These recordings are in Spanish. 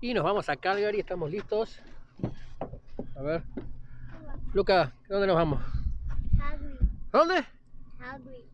Y nos vamos a Calgary, estamos listos. A ver. Luca, ¿dónde nos vamos? Calgary. ¿Dónde? Calgary.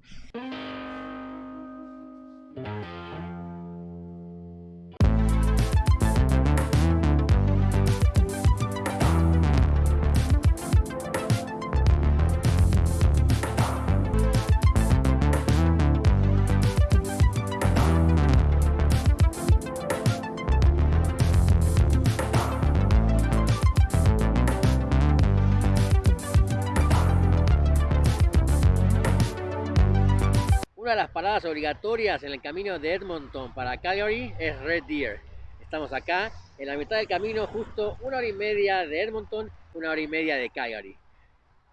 Paradas obligatorias en el camino de Edmonton para Calgary es Red Deer. Estamos acá en la mitad del camino, justo una hora y media de Edmonton, una hora y media de Calgary.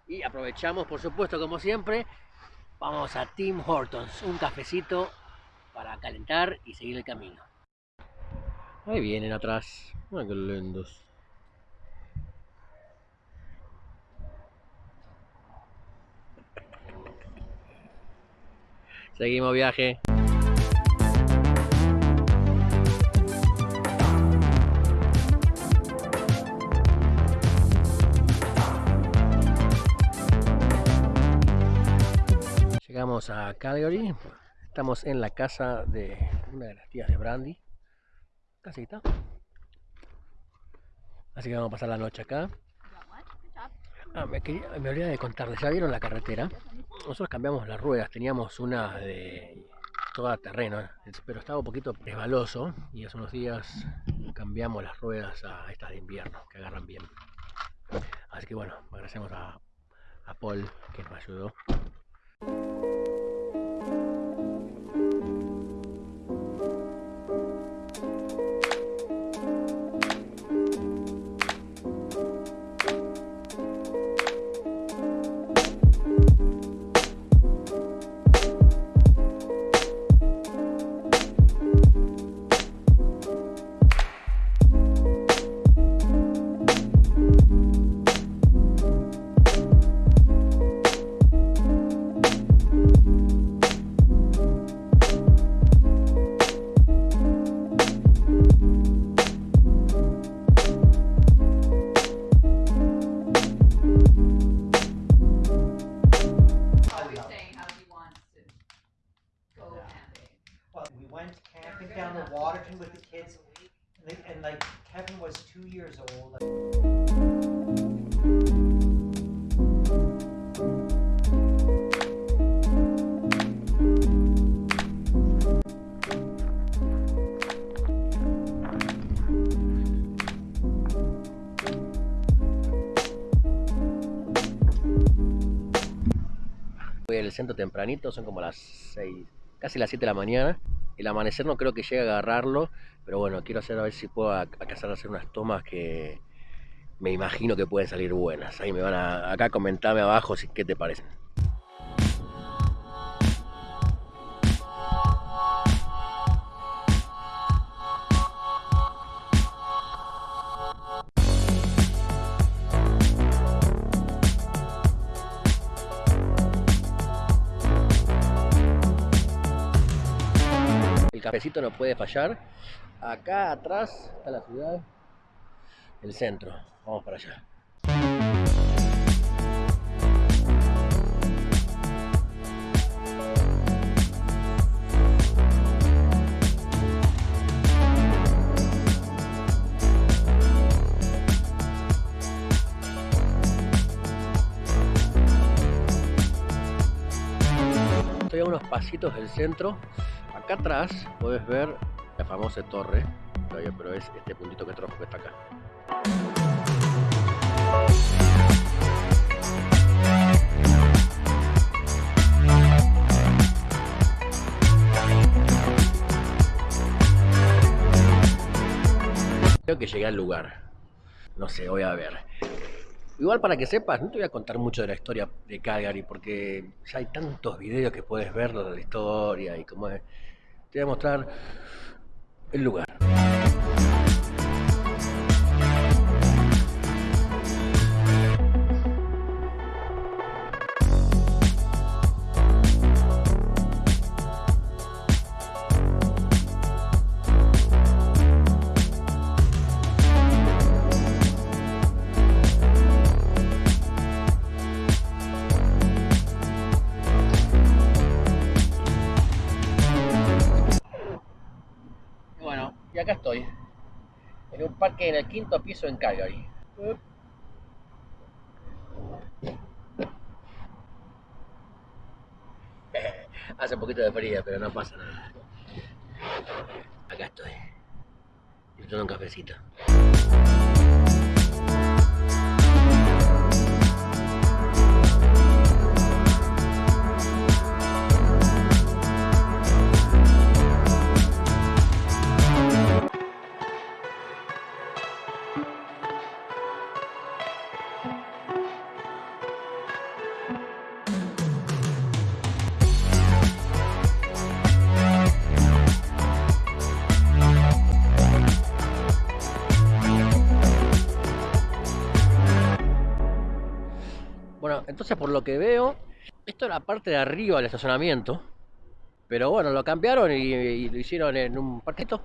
Y aprovechamos, por supuesto, como siempre, vamos a Tim Hortons, un cafecito para calentar y seguir el camino. Ahí vienen atrás. Ay, qué. Seguimos viaje. Llegamos a Calgary. Estamos en la casa de una de las tías de Brandy. Casita. Así que vamos a pasar la noche acá. Ah, me, quería- olvidé de contarles, ya vieron la carretera. Nosotros cambiamos las ruedas, teníamos una de toda terreno, ¿eh? pero estaba un poquito resbaloso y hace unos días cambiamos las ruedas a estas de invierno, que agarran bien. Así que bueno, agradecemos a Paul que nos ayudó. Tempranito, son como las 6, casi las 7 de la mañana. El amanecer no creo que llegue a agarrarlo, pero bueno, quiero hacer a ver si puedo a, a hacer unas tomas que me imagino que pueden salir buenas. Ahí me van a, acá comentame abajo si qué te parecen. Cafecito no puede fallar. Acá atrás está la ciudad, el centro. Vamos para allá. Estoy a unos pasitos del centro. Acá atrás puedes ver la famosa torre, pero es este puntito que trojo que está acá. Creo que llegué al lugar. No sé, voy a ver. Igual para que sepas, no te voy a contar mucho de la historia de Calgary porque ya hay tantos videos que puedes ver de la historia y cómo es. Te voy a mostrar el lugar. En el quinto piso en Calgary. Hace un poquito de frío, pero no pasa nada. Acá estoy. Disfrutando un cafecito. Entonces por lo que veo, esto era parte de arriba del estacionamiento. Pero bueno, lo cambiaron y, lo hicieron en un parquito.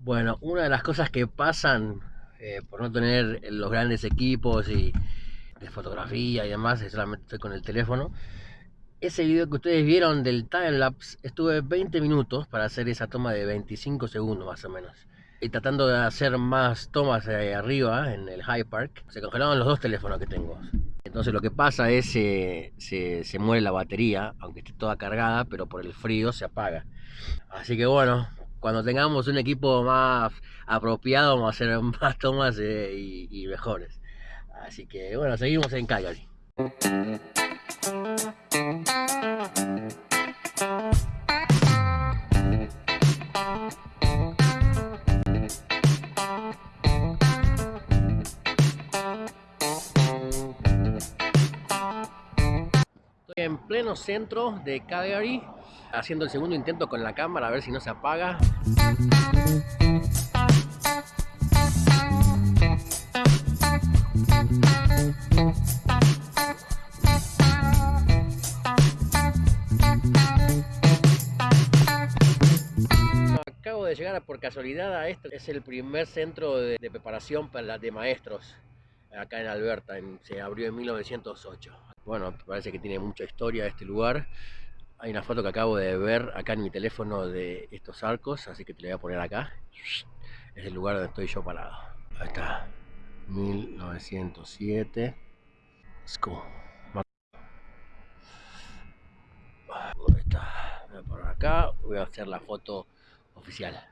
Bueno, una de las cosas que pasan eh, por no tener los grandes equipos y de fotografía y demás, solamente estoy con el teléfono. Ese video que ustedes vieron del timelapse, estuve 20 minutos para hacer esa toma de 25 segundos más o menos. Y tratando de hacer más tomas arriba en el High Park, se congelaron los dos teléfonos que tengo. Entonces lo que pasa es que se, se muere la batería, aunque esté toda cargada, pero por el frío se apaga. Así que bueno, cuando tengamos un equipo más apropiado vamos a hacer más tomas eh, y, y mejores. Así que bueno, seguimos en Calgary. Pleno centro de Calgary, haciendo el segundo intento con la cámara a ver si no se apaga. Acabo de llegar por casualidad a esto. Es el primer centro de, de preparación para de maestros acá en Alberta. se abrió en 1908. Bueno, parece que tiene mucha historia este lugar. Hay una foto que acabo de ver acá en mi teléfono de estos arcos, así que te la voy a poner acá. Es el lugar donde estoy yo parado. Ahí está. 1907. School. Ahí está. Voy a poner acá. Voy a hacer la foto oficial.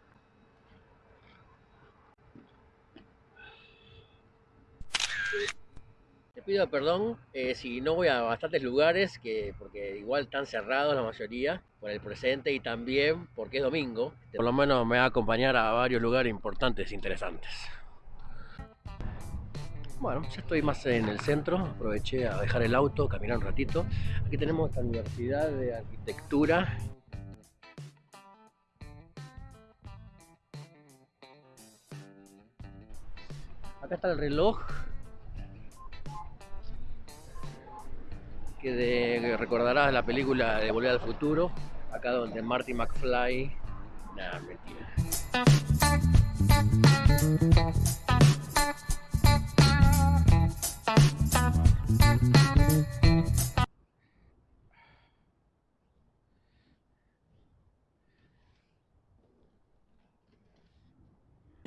Pido perdón eh, si no voy a bastantes lugares, que, porque igual están cerrados la mayoría por el presente y también porque es domingo. Por lo menos me va a acompañar a varios lugares importantes e interesantes. Bueno, ya estoy más en el centro, aproveché a dejar el auto, caminar un ratito. Aquí tenemos esta universidad de arquitectura. Acá está el reloj que, recordarás la película de Volver al Futuro, acá donde Marty McFly. Nah, mentira.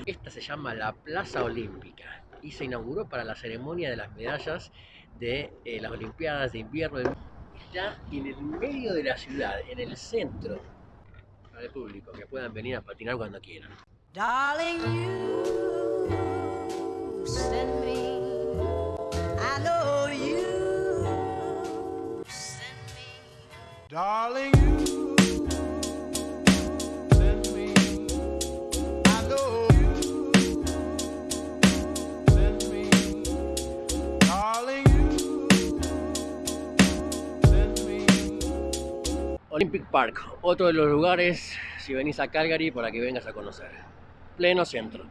Esta se llama la Plaza Olímpica y se inauguró para la ceremonia de las medallas de eh, las Olimpiadas de Invierno. de- Está en el medio de la ciudad, en el centro, para el público, que puedan venir a patinar cuando quieran. Darling, you send me. I know you send me. Darling, you Olympic Park, otro de los lugares, si venís a Calgary, para que vengas a conocer. Pleno centro.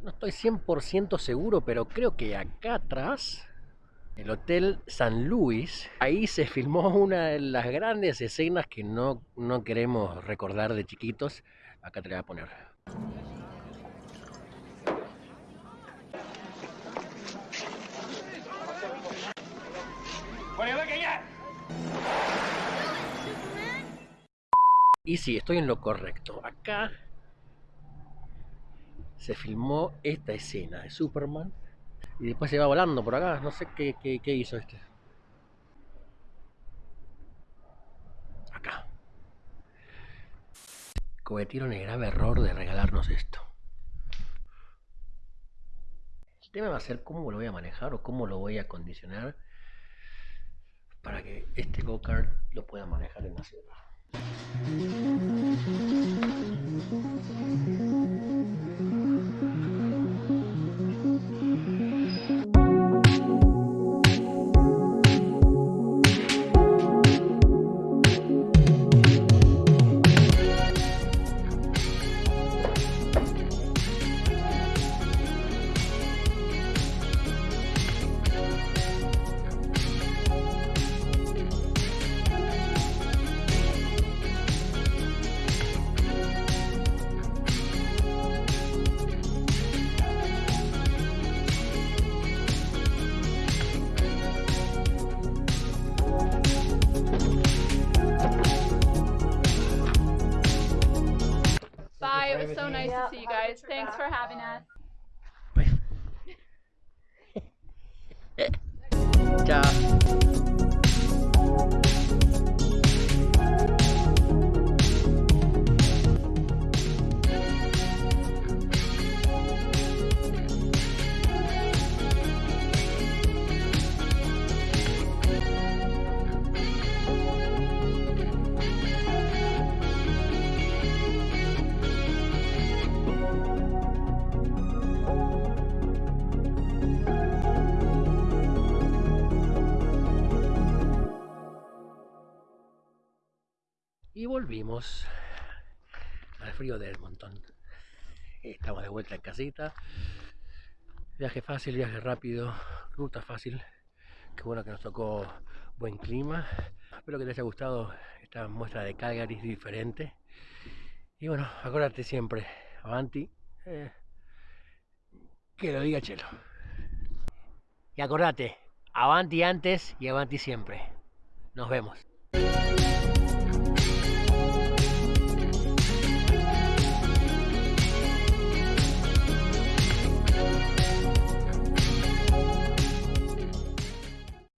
No estoy 100% seguro, pero creo que acá atrás, El Hotel San Luis, ahí se filmó una de las grandes escenas que no, no queremos recordar de chiquitos. Acá te la voy a poner. Y sí, estoy en lo correcto. Acá se filmó esta escena de Superman y después se va volando por acá. No sé qué, qué, hizo este. Acá. Cometieron el grave error de regalarnos esto. El tema va a ser cómo lo voy a manejar o cómo lo voy a condicionar para que este go-kart lo pueda manejar en la ciudad. Thanks for having us. Volvimos al frío de Edmonton. Estamos de vuelta en casita. Viaje fácil, viaje rápido, ruta fácil. Qué bueno que nos tocó buen clima. Espero que te haya gustado esta muestra de Calgary diferente. Y bueno, acuérdate siempre, Avanti, eh, que lo diga Chelo. Y acordate, Avanti antes y Avanti siempre. Nos vemos.